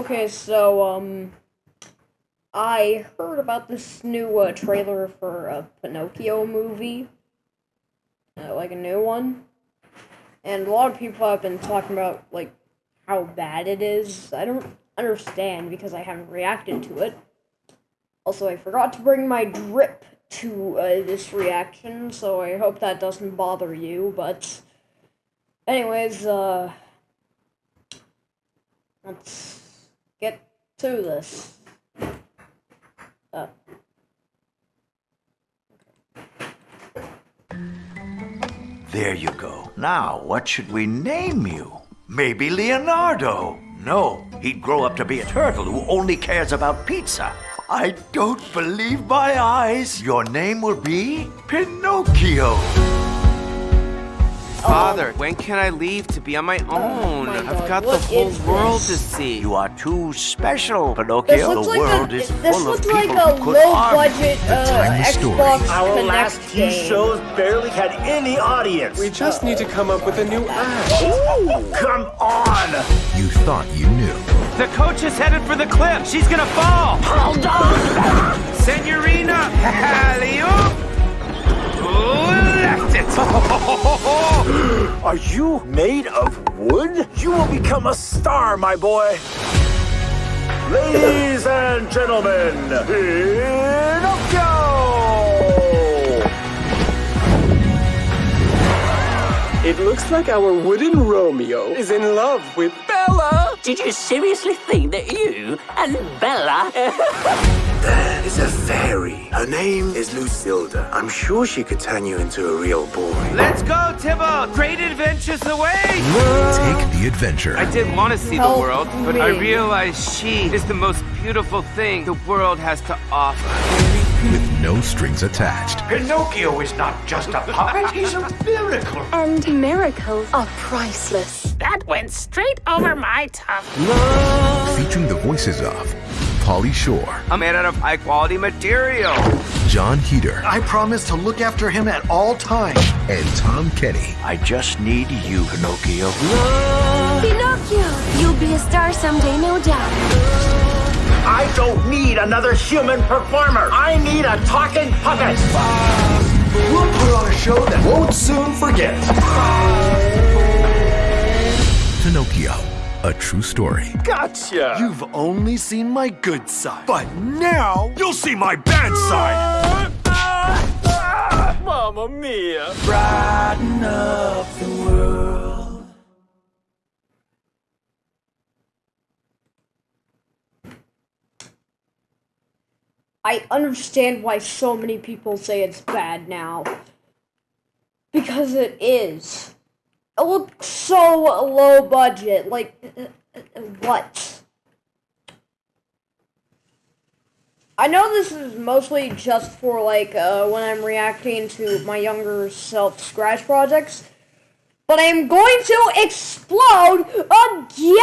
Okay, so um, I heard about this new uh, trailer for a Pinocchio movie, uh, like a new one, and a lot of people have been talking about like how bad it is. I don't understand because I haven't reacted to it. Also, I forgot to bring my drip to uh, this reaction, so I hope that doesn't bother you. But, anyways, uh, let's get to this. Uh, There you go. Now, what should we name you? Maybe Leonardo. No, he'd grow up to be a turtle who only cares about pizza. I don't believe my eyes. Your name will be Pinocchio. Father, when can I leave to be on my own? my I've God, got the whole world this? to see. You are too special, Pinocchio. this looks the like world a is full of looks people like a who could low budget uh, timeless story. Xbox Our Kinect last two game. shows barely had any audience. We just need to come up with a new act. Ooh, come on! You thought you knew. The coach is headed for the cliff. She's gonna fall. Hold on! Are you made of wood? You will become a star, my boy. Ladies and gentlemen, Pinocchio! It looks like our wooden Romeo is in love with Bella. Did you seriously think that you and Bella? That is a fairy. Her name is Lucilda. I'm sure she could turn you into a real boy. Let's go, Tybalt. Great adventures away. Take the adventure. I did want to see the Help world, but I realized she is the most beautiful thing the world has to offer. With no strings attached. Pinocchio is not just a puppet, he's a miracle. And miracles are priceless. that went straight over my top. Featuring the voices of Pauly Shore, I'm made out of high quality material. Jon Heder, I promise to look after him at all times. and Tom Kenny. I just need you, Pinocchio. Pinocchio! You'll be a star someday, no doubt. I don't need another human performer. I need a talking puppet. We'll put on a show that won't soon forget. Pinocchio, a true story. Gotcha. You've only seen my good side. But now you'll see my bad side. Mamma mia. Brighten up the world. I understand why so many people say it's bad now. Because it is. It looks so low budget. Like, what? I know this is mostly just for, like, uh, when I'm reacting to my younger self scratch projects, but I'm going to explode again!